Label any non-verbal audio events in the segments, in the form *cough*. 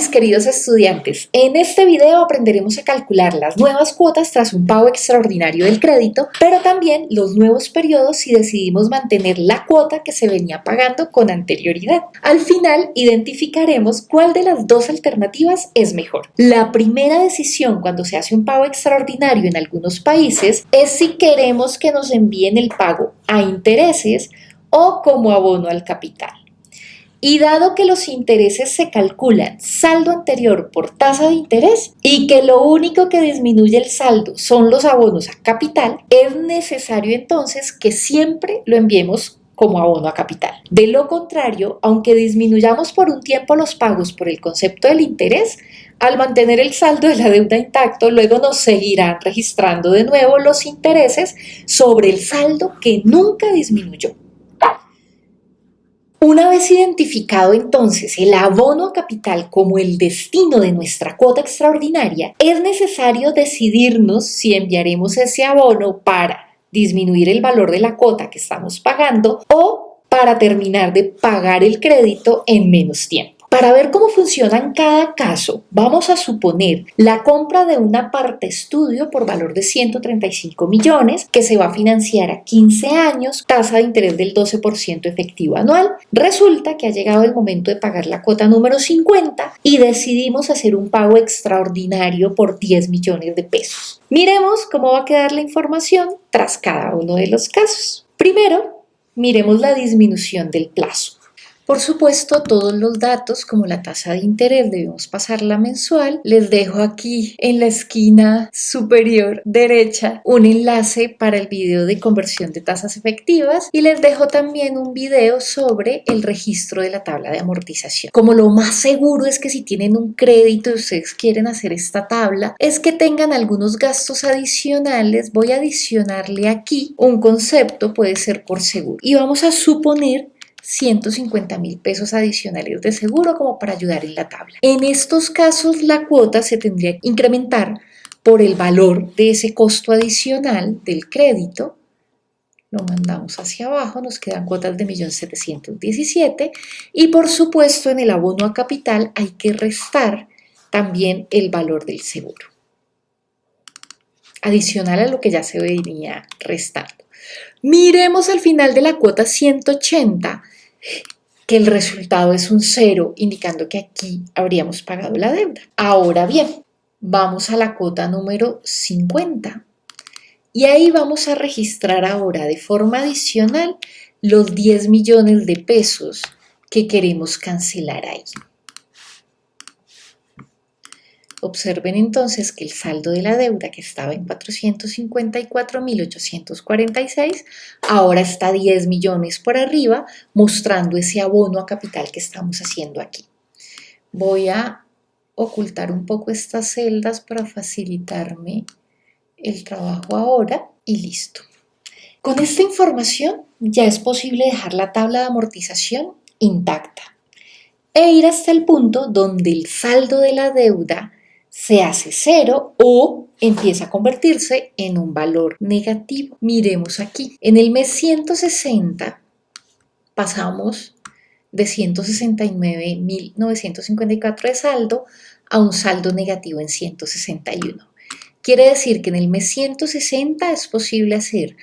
mis queridos estudiantes, en este video aprenderemos a calcular las nuevas cuotas tras un pago extraordinario del crédito, pero también los nuevos periodos si decidimos mantener la cuota que se venía pagando con anterioridad. Al final identificaremos cuál de las dos alternativas es mejor. La primera decisión cuando se hace un pago extraordinario en algunos países es si queremos que nos envíen el pago a intereses o como abono al capital. Y dado que los intereses se calculan saldo anterior por tasa de interés y que lo único que disminuye el saldo son los abonos a capital, es necesario entonces que siempre lo enviemos como abono a capital. De lo contrario, aunque disminuyamos por un tiempo los pagos por el concepto del interés, al mantener el saldo de la deuda intacto, luego nos seguirán registrando de nuevo los intereses sobre el saldo que nunca disminuyó. Una vez identificado entonces el abono a capital como el destino de nuestra cuota extraordinaria, es necesario decidirnos si enviaremos ese abono para disminuir el valor de la cuota que estamos pagando o para terminar de pagar el crédito en menos tiempo. Para ver cómo funciona en cada caso, vamos a suponer la compra de una parte estudio por valor de 135 millones que se va a financiar a 15 años, tasa de interés del 12% efectivo anual. Resulta que ha llegado el momento de pagar la cuota número 50 y decidimos hacer un pago extraordinario por 10 millones de pesos. Miremos cómo va a quedar la información tras cada uno de los casos. Primero, miremos la disminución del plazo. Por supuesto, todos los datos como la tasa de interés debemos pasarla mensual. Les dejo aquí en la esquina superior derecha un enlace para el video de conversión de tasas efectivas y les dejo también un video sobre el registro de la tabla de amortización. Como lo más seguro es que si tienen un crédito y ustedes quieren hacer esta tabla, es que tengan algunos gastos adicionales. Voy a adicionarle aquí un concepto, puede ser por seguro. Y vamos a suponer 150 mil pesos adicionales de seguro como para ayudar en la tabla. En estos casos la cuota se tendría que incrementar por el valor de ese costo adicional del crédito. Lo mandamos hacia abajo, nos quedan cuotas de 1.717 y por supuesto en el abono a capital hay que restar también el valor del seguro. Adicional a lo que ya se venía restando. Miremos al final de la cuota 180 que el resultado es un cero, indicando que aquí habríamos pagado la deuda. Ahora bien, vamos a la cuota número 50 y ahí vamos a registrar ahora de forma adicional los 10 millones de pesos que queremos cancelar ahí. Observen entonces que el saldo de la deuda que estaba en 454.846 ahora está 10 millones por arriba, mostrando ese abono a capital que estamos haciendo aquí. Voy a ocultar un poco estas celdas para facilitarme el trabajo ahora y listo. Con esta información ya es posible dejar la tabla de amortización intacta e ir hasta el punto donde el saldo de la deuda se hace cero o empieza a convertirse en un valor negativo. Miremos aquí, en el mes 160 pasamos de 169.954 de saldo a un saldo negativo en 161. Quiere decir que en el mes 160 es posible hacer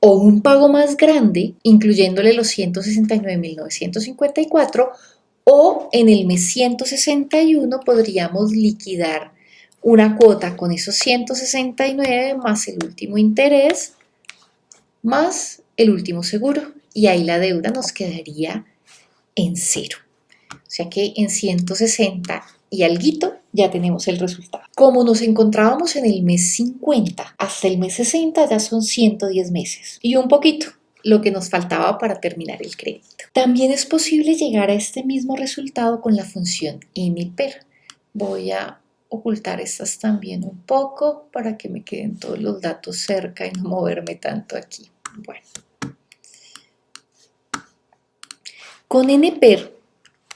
o un pago más grande, incluyéndole los 169.954, o en el mes 161 podríamos liquidar una cuota con esos 169 más el último interés más el último seguro y ahí la deuda nos quedaría en cero. O sea que en 160 y alguito ya tenemos el resultado. Como nos encontrábamos en el mes 50 hasta el mes 60 ya son 110 meses y un poquito lo que nos faltaba para terminar el crédito. También es posible llegar a este mismo resultado con la función NPER. Voy a ocultar estas también un poco para que me queden todos los datos cerca y no *laughs* moverme tanto aquí. Bueno. Con NPER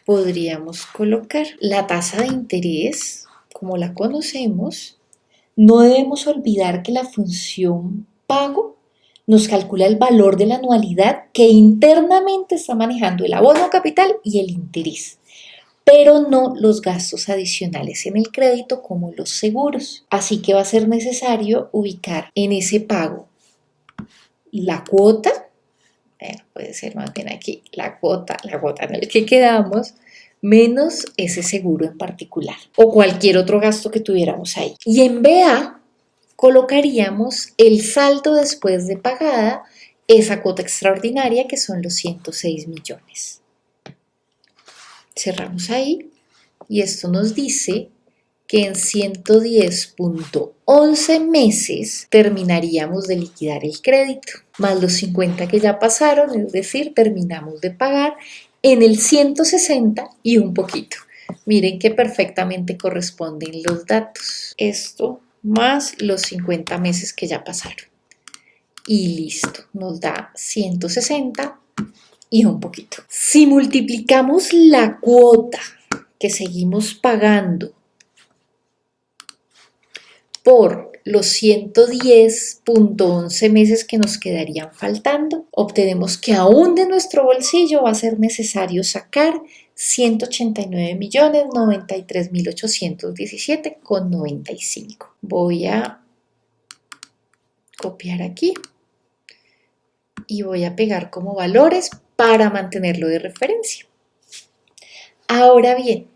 podríamos colocar la tasa de interés como la conocemos. No debemos olvidar que la función pago nos calcula el valor de la anualidad que internamente está manejando el abono capital y el interés. pero no los gastos adicionales en el crédito como los seguros. Así que va a ser necesario ubicar en ese pago la cuota, puede ser más aquí la cuota, la cuota en el que quedamos, menos ese seguro en particular o cualquier otro gasto que tuviéramos ahí. Y en BA colocaríamos el saldo después de pagada esa cuota extraordinaria que son los 106 millones. Cerramos ahí y esto nos dice que en 110.11 meses terminaríamos de liquidar el crédito, más los 50 que ya pasaron, es decir, terminamos de pagar en el 160 y un poquito. Miren que perfectamente corresponden los datos. Esto más los 50 meses que ya pasaron. Y listo, nos da 160 y un poquito. Si multiplicamos la cuota que seguimos pagando por los 110.11 meses que nos quedarían faltando, obtenemos que aún de nuestro bolsillo va a ser necesario sacar 189.093.817,95. Voy a copiar aquí y voy a pegar como valores para mantenerlo de referencia. Ahora bien,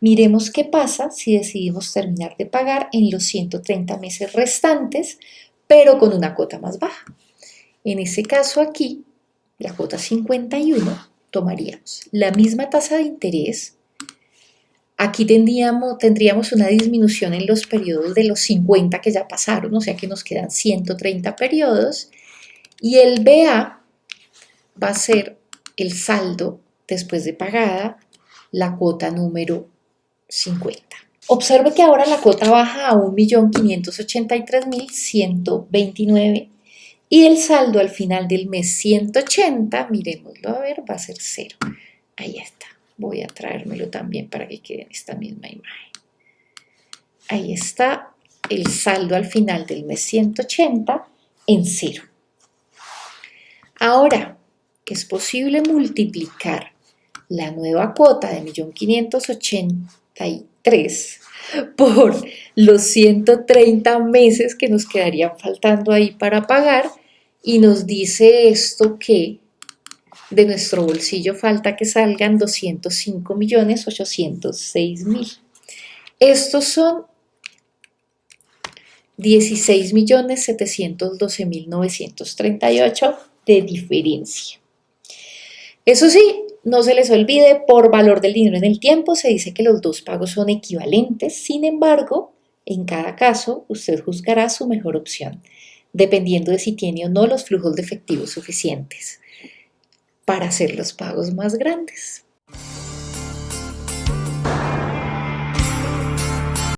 miremos qué pasa si decidimos terminar de pagar en los 130 meses restantes, pero con una cuota más baja. En ese caso aquí, la cuota 51, tomaríamos la misma tasa de interés. Aquí tendríamos, tendríamos una disminución en los periodos de los 50 que ya pasaron, o sea que nos quedan 130 periodos. Y el BA va a ser el saldo después de pagada, la cuota número 50. Observe que ahora la cuota baja a 1.583.129 y el saldo al final del mes 180, miremoslo a ver, va a ser cero. Ahí está. Voy a traérmelo también para que quede en esta misma imagen. Ahí está el saldo al final del mes 180 en cero. Ahora, es posible multiplicar la nueva cuota de 1.583 por los 130 meses que nos quedarían faltando ahí para pagar y nos dice esto que de nuestro bolsillo falta que salgan 205 millones 806 mil. Estos son 16 millones 712 mil 938 de diferencia. Eso sí, no se les olvide, por valor del dinero en el tiempo se dice que los dos pagos son equivalentes, sin embargo, en cada caso usted juzgará su mejor opción, dependiendo de si tiene o no los flujos de efectivo suficientes para hacer los pagos más grandes.